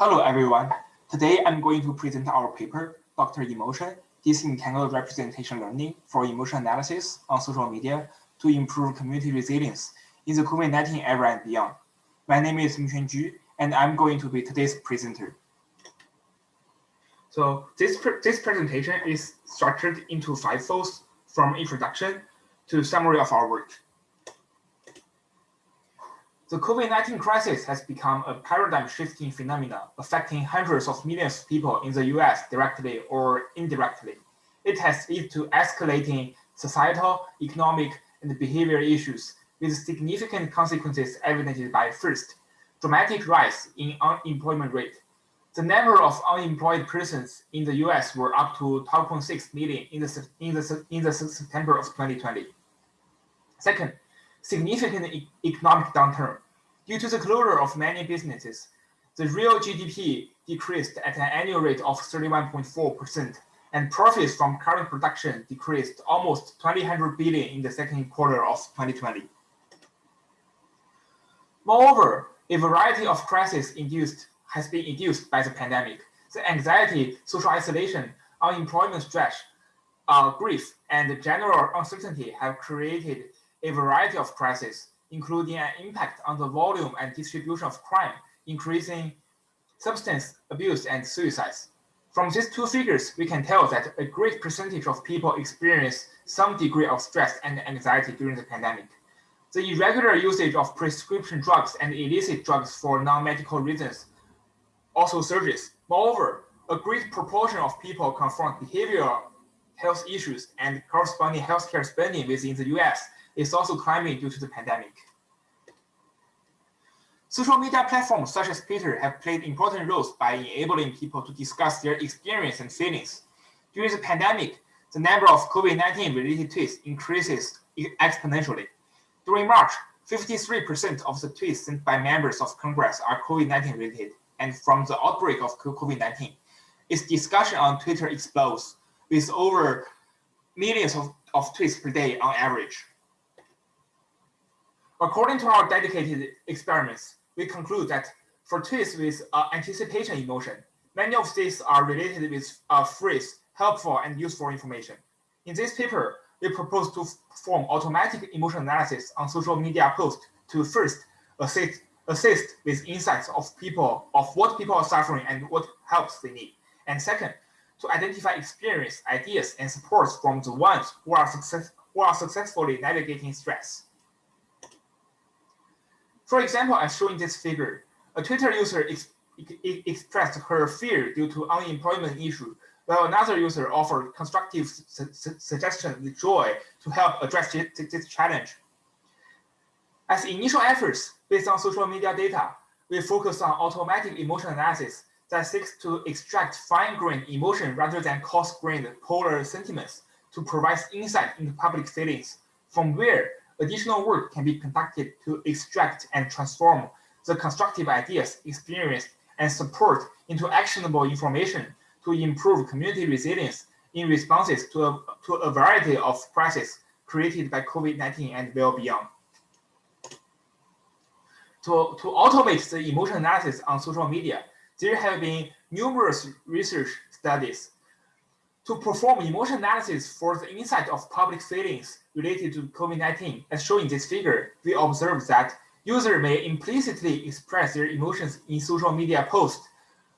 Hello, everyone. Today, I'm going to present our paper, Dr. Emotion, Disentangled Representation Learning for Emotion Analysis on Social Media to Improve Community Resilience in the COVID-19 era and beyond. My name is Mingxuan Ju, and I'm going to be today's presenter. So this, this presentation is structured into five folds from introduction to summary of our work. The COVID-19 crisis has become a paradigm-shifting phenomenon affecting hundreds of millions of people in the US directly or indirectly. It has led to escalating societal, economic, and behavioral issues with significant consequences evidenced by first, dramatic rise in unemployment rate. The number of unemployed persons in the US were up to 12.6 million in the, in, the, in the September of 2020. Second, significant e economic downturn. Due to the closure of many businesses, the real GDP decreased at an annual rate of 31.4%, and profits from current production decreased almost 200 billion in the second quarter of 2020. Moreover, a variety of crises induced has been induced by the pandemic. The anxiety, social isolation, unemployment stress, uh, grief, and general uncertainty have created a variety of crises, including an impact on the volume and distribution of crime, increasing substance abuse and suicides. From these two figures, we can tell that a great percentage of people experience some degree of stress and anxiety during the pandemic. The irregular usage of prescription drugs and illicit drugs for non-medical reasons also surges. Moreover, a great proportion of people confront behavioral health issues and corresponding healthcare spending within the US is also climbing due to the pandemic. Social media platforms such as Twitter have played important roles by enabling people to discuss their experience and feelings. During the pandemic, the number of COVID-19 related tweets increases exponentially. During March, 53% of the tweets sent by members of Congress are COVID-19 related, and from the outbreak of COVID-19, its discussion on Twitter explodes, with over millions of, of tweets per day on average. According to our dedicated experiments, we conclude that for tweets with uh, anticipation emotion, many of these are related with a phrase, helpful and useful information. In this paper, we propose to perform automatic emotion analysis on social media posts to first assist, assist with insights of people, of what people are suffering and what helps they need. And second, to identify experience, ideas, and supports from the ones who are, success, who are successfully navigating stress. For example, as shown in this figure, a Twitter user ex expressed her fear due to unemployment issue, while another user offered constructive su su suggestions with joy to help address this challenge. As initial efforts based on social media data, we focus on automatic emotion analysis that seeks to extract fine-grained emotion rather than coarse-grained polar sentiments to provide insight into public feelings, from where additional work can be conducted to extract and transform the constructive ideas, experience, and support into actionable information to improve community resilience in responses to a, to a variety of crises created by COVID-19 and well beyond. To, to automate the emotion analysis on social media, there have been numerous research studies to perform emotion analysis for the insight of public feelings related to COVID-19, as shown in this figure, we observe that users may implicitly express their emotions in social media posts,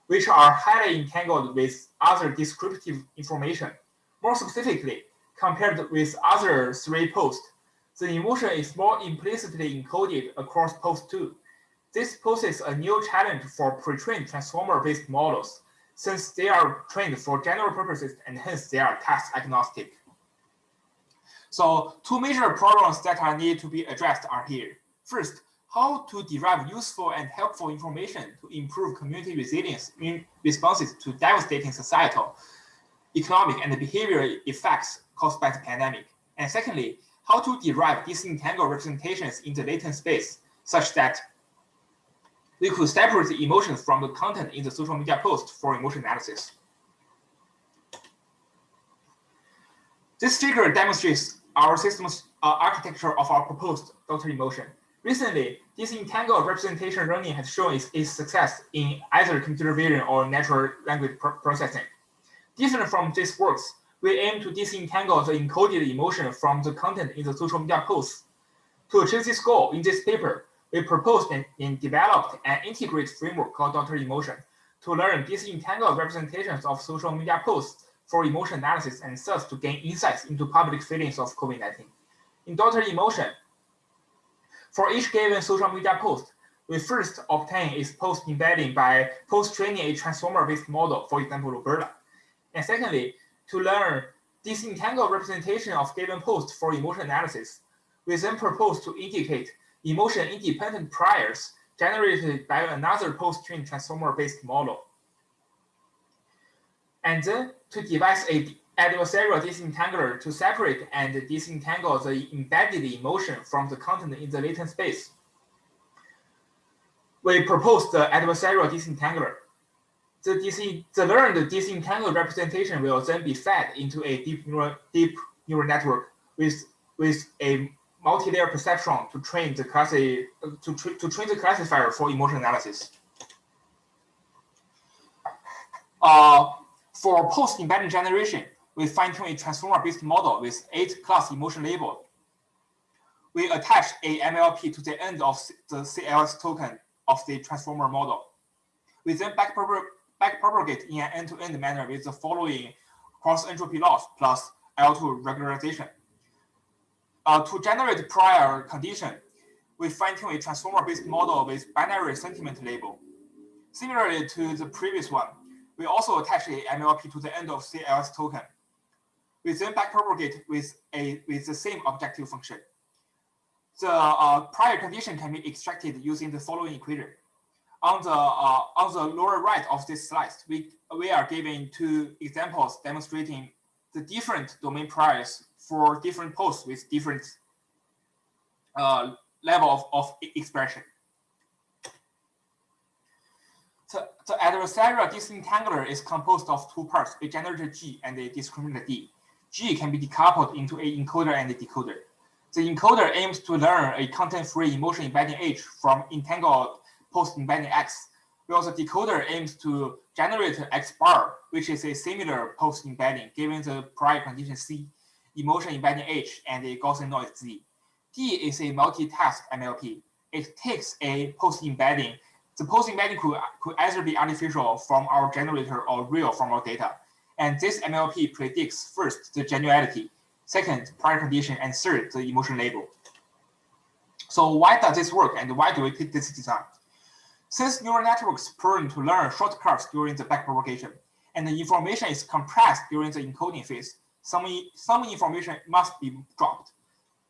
which are highly entangled with other descriptive information. More specifically, compared with other three posts, the emotion is more implicitly encoded across posts 2. This poses a new challenge for pre-trained transformer-based models since they are trained for general purposes and hence they are task agnostic. So two major problems that are needed to be addressed are here. First, how to derive useful and helpful information to improve community resilience in responses to devastating societal, economic, and behavioral effects caused by the pandemic. And secondly, how to derive disentangled representations in the latent space such that we could separate the emotions from the content in the social media post for emotion analysis. This figure demonstrates our system's uh, architecture of our proposed Dr. Emotion. Recently, disentangled representation learning has shown its, its success in either computer vision or natural language processing. Different from these works, we aim to disentangle the encoded emotion from the content in the social media posts. To achieve this goal, in this paper, we proposed and, and developed an integrated framework called Dr. Emotion to learn disentangled representations of social media posts for emotion analysis and thus to gain insights into public feelings of COVID-19. In Dr. Emotion, for each given social media post, we first obtain its post embedding by post-training a transformer-based model, for example, RoBERTa. And secondly, to learn disentangled representation of given post for emotion analysis, we then propose to indicate emotion-independent priors generated by another post-trained transformer-based model. And then to devise a adversarial disentangler to separate and disentangle the embedded emotion from the content in the latent space. We propose the adversarial disentangler the, DC, the learned disentangled representation will then be fed into a deep neural, deep neural network with, with a multi-layer perceptron to train the classi to, tra to train the classifier for emotion analysis. Uh, for post-embedding generation, we fine-tune a transformer-based model with eight class emotion label. We attach a MLP to the end of the CLS token of the transformer model. We then backpropagate backpropagate in an end-to-end -end manner with the following cross-entropy loss plus L2 regularization. Uh, to generate prior condition, we fine-tune a transformer-based model with binary sentiment label. Similarly to the previous one, we also attach a MLP to the end of CLS token. We then backpropagate with a with the same objective function. The uh, prior condition can be extracted using the following equation on the uh, on the lower right of this slide, we we are giving two examples demonstrating the different domain priors for different posts with different uh, level of, of expression. The, the adversarial disentangler is composed of two parts, a generator G and a discriminator D. G can be decoupled into a encoder and a decoder. The encoder aims to learn a content-free emotion embedding H from entangled post-embedding X, while the decoder aims to generate X bar, which is a similar post-embedding given the prior condition C, emotion embedding H, and a Gaussian noise Z. D is a multitask MLP. It takes a post-embedding. The post-embedding could, could either be artificial from our generator or real from our data. And this MLP predicts first the genuality, second prior condition, and third the emotion label. So why does this work and why do we pick this design? Since neural networks learn to learn shortcuts during the backpropagation, and the information is compressed during the encoding phase, some, some information must be dropped.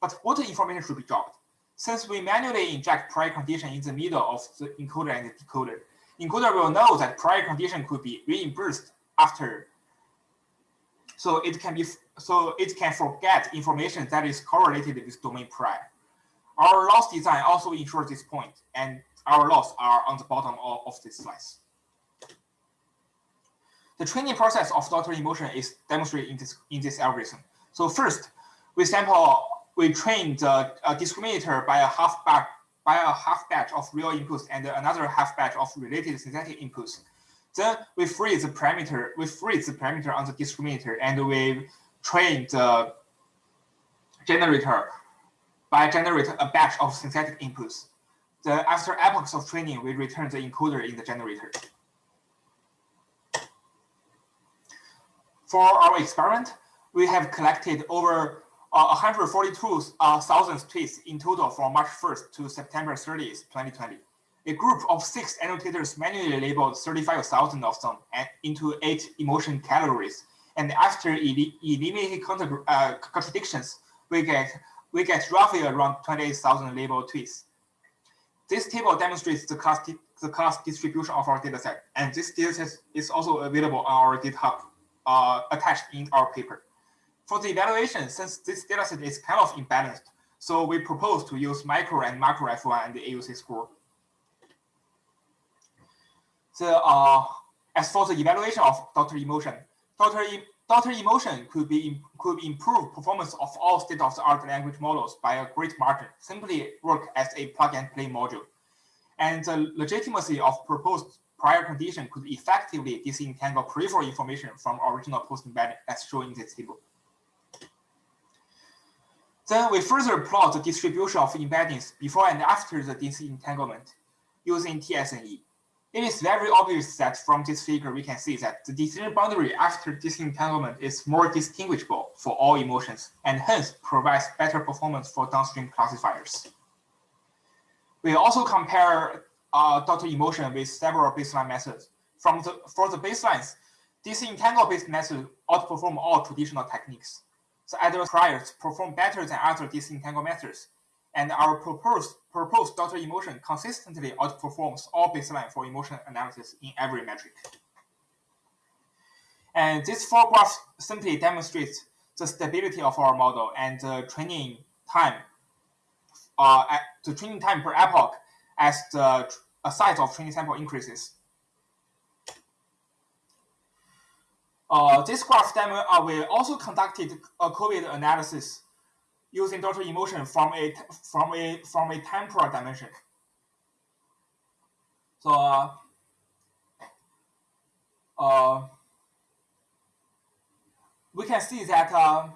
But what information should be dropped? Since we manually inject prior condition in the middle of the encoder and the decoder, encoder will know that prior condition could be reimbursed after. So it can be so it can forget information that is correlated with domain prior. Our loss design also ensures this point, and our loss are on the bottom of, of this slice. The training process of Dr. Emotion is demonstrated in this, in this algorithm. So first, we sample, we train the uh, discriminator by a half batch by a half batch of real inputs and another half batch of related synthetic inputs. Then we freeze the parameter, we freeze the parameter on the discriminator and we train the generator by generate a batch of synthetic inputs. The, after epochs of training, we return the encoder in the generator. For our experiment, we have collected over uh, 142,000 uh, tweets in total from March 1st to September 30th, 2020. A group of six annotators manually labeled 35,000 of them into eight emotion categories. And after eliminating contra uh, contradictions, we get we get roughly around 28,000 labeled tweets. This table demonstrates the class, the class distribution of our dataset, and this dataset is also available on our GitHub uh, attached in our paper. For the evaluation, since this dataset is kind of imbalanced, so we propose to use micro and macro F1 and the AUC score. The, uh, as for the evaluation of Dr. Emotion, Dr. E emotion could be could improve performance of all state-of-the-art language models by a great margin. Simply work as a plug-and-play module, and the legitimacy of proposed prior condition could effectively disentangle peripheral information from original post-embedding, as shown in this table. Then we further plot the distribution of embeddings before and after the disentanglement using TSNE. It is very obvious that from this figure, we can see that the decision boundary after disentanglement is more distinguishable for all emotions and hence provides better performance for downstream classifiers. We also compare uh, Dr. Emotion with several baseline methods. From the, for the baselines, disentangle-based method outperform all traditional techniques. The other priors perform better than other disentangle methods, and our proposed, proposed Dr. Emotion consistently outperforms all baseline for emotion analysis in every metric. And this four graph simply demonstrates the stability of our model and the training time, uh, the training time per epoch as the size of training sample increases. Uh, this graph demo, uh, we also conducted a COVID analysis using Dr. Emotion from a from a from a temporal dimension. So uh, uh, we can see that uh,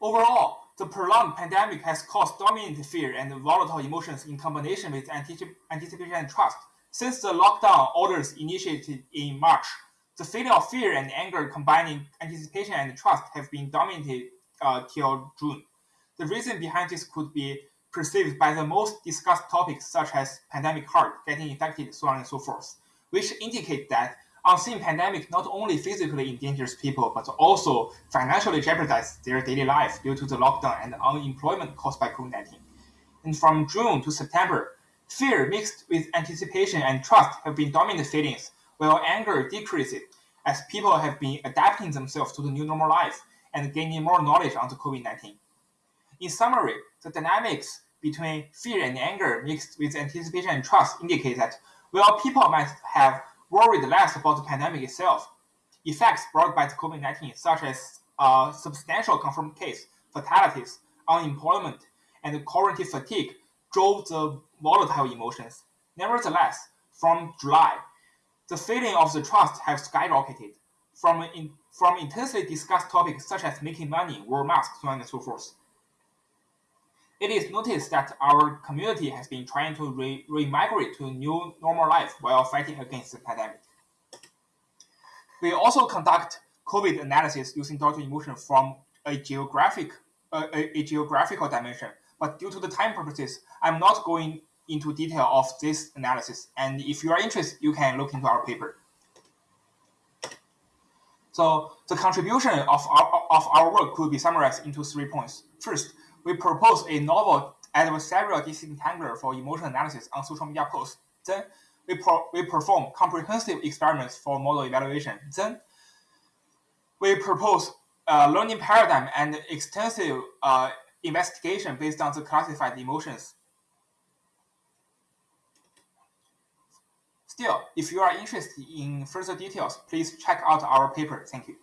overall, the prolonged pandemic has caused dominant fear and volatile emotions in combination with anticipation and trust. Since the lockdown orders initiated in March, the feeling of fear and anger combining anticipation and trust have been dominated uh, till June. The reason behind this could be perceived by the most discussed topics such as pandemic heart, getting infected, so on and so forth, which indicate that unseen pandemic not only physically endangers people, but also financially jeopardizes their daily life due to the lockdown and unemployment caused by COVID-19. And from June to September, fear mixed with anticipation and trust have been dominant feelings, while anger decreases as people have been adapting themselves to the new normal life and gaining more knowledge on the COVID-19. In summary, the dynamics between fear and anger mixed with anticipation and trust indicate that while people might have worried less about the pandemic itself, effects brought by the COVID-19, such as uh, substantial confirmed case, fatalities, unemployment, and quarantine fatigue, drove the volatile emotions. Nevertheless, from July, the feeling of the trust has skyrocketed from, in, from intensely discussed topics such as making money, wear masks, so on and so forth. It is noticed that our community has been trying to re, re-migrate to a new normal life while fighting against the pandemic. We also conduct COVID analysis using Dr. Emotion from a geographic uh, a, a geographical dimension, but due to the time purposes, I'm not going into detail of this analysis. And if you are interested, you can look into our paper. So the contribution of our, of our work could be summarized into three points. First, we propose a novel adversarial disentangler for emotion analysis on social media posts. Then we, we perform comprehensive experiments for model evaluation. Then we propose a learning paradigm and extensive uh, investigation based on the classified emotions. Still, if you are interested in further details, please check out our paper. Thank you.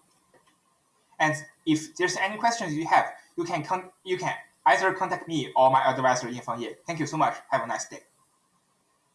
And if there's any questions you have, you can you can either contact me or my advisor Yanfang Ye. Thank you so much. Have a nice day.